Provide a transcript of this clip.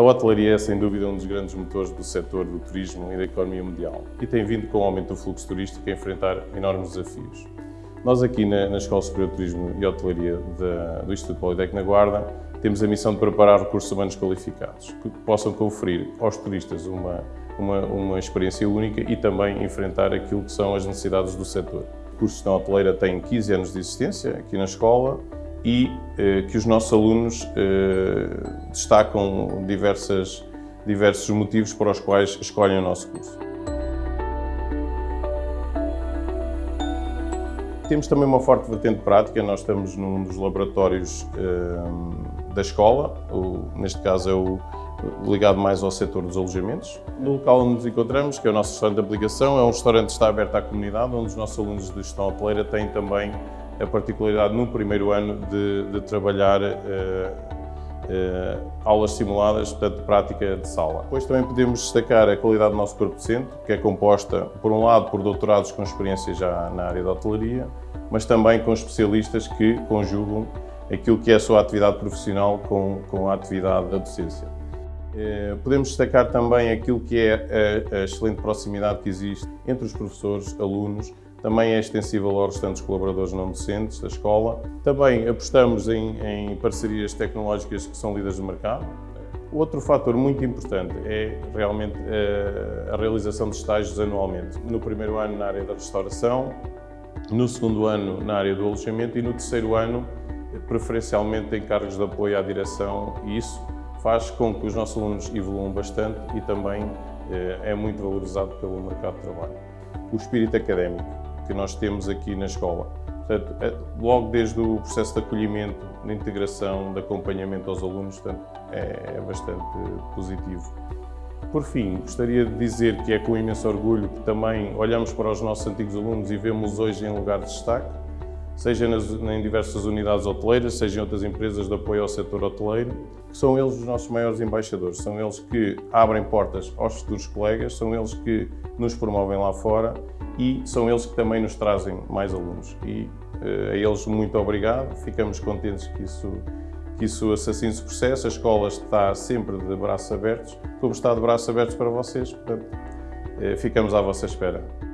A hotelaria é, sem dúvida, um dos grandes motores do setor do turismo e da economia mundial e tem vindo, com o aumento do fluxo turístico, a enfrentar enormes desafios. Nós aqui na, Escola Superior de Turismo e Hotelaria do Instituto Politécnico na Guarda temos a missão de preparar recursos humanos qualificados que possam conferir aos turistas uma, uma, uma experiência única e também enfrentar aquilo que são as necessidades do setor. O curso de hoteleira tem 15 anos de existência aqui na escola e eh, que os nossos alunos eh, destacam diversas, diversos motivos para os quais escolhem o nosso curso. Temos também uma forte vertente prática, nós estamos num dos laboratórios eh, da escola, o, neste caso é o ligado mais ao setor dos alojamentos. No local onde nos encontramos, que é o nosso restaurante de aplicação, é um restaurante que está aberto à comunidade, onde os nossos alunos de gestão hoteleira têm também a particularidade no primeiro ano de, de trabalhar uh, uh, aulas simuladas, portanto, prática de sala. Depois também podemos destacar a qualidade do nosso corpo docente, que é composta, por um lado, por doutorados com experiência já na área da hotelaria, mas também com especialistas que conjugam aquilo que é a sua atividade profissional com, com a atividade da docência. Eh, podemos destacar também aquilo que é a, a excelente proximidade que existe entre os professores, alunos, também é extensível aos restantes colaboradores não docentes da escola. Também apostamos em, em parcerias tecnológicas que são líderes do mercado. Outro fator muito importante é realmente a, eh, a realização de estágios anualmente. No primeiro ano na área da restauração, no segundo ano na área do alojamento e no terceiro ano preferencialmente em cargos de apoio à direção e isso faz com que os nossos alunos evoluam bastante e também eh, é muito valorizado pelo mercado de trabalho. O espírito académico que nós temos aqui na escola. Portanto, é, logo desde o processo de acolhimento, de integração, de acompanhamento aos alunos, portanto, é, é bastante positivo. Por fim, gostaria de dizer que é com imenso orgulho que também olhamos para os nossos antigos alunos e vemos hoje em lugar de destaque, seja nas, em diversas unidades hoteleiras, seja em outras empresas de apoio ao setor hoteleiro, que são eles os nossos maiores embaixadores, são eles que abrem portas aos futuros colegas, são eles que nos promovem lá fora e são eles que também nos trazem mais alunos. E uh, a eles muito obrigado, ficamos contentes que isso, que isso assim se processa. A escola está sempre de braços abertos, como está de braços abertos para vocês, portanto, uh, ficamos à vossa espera.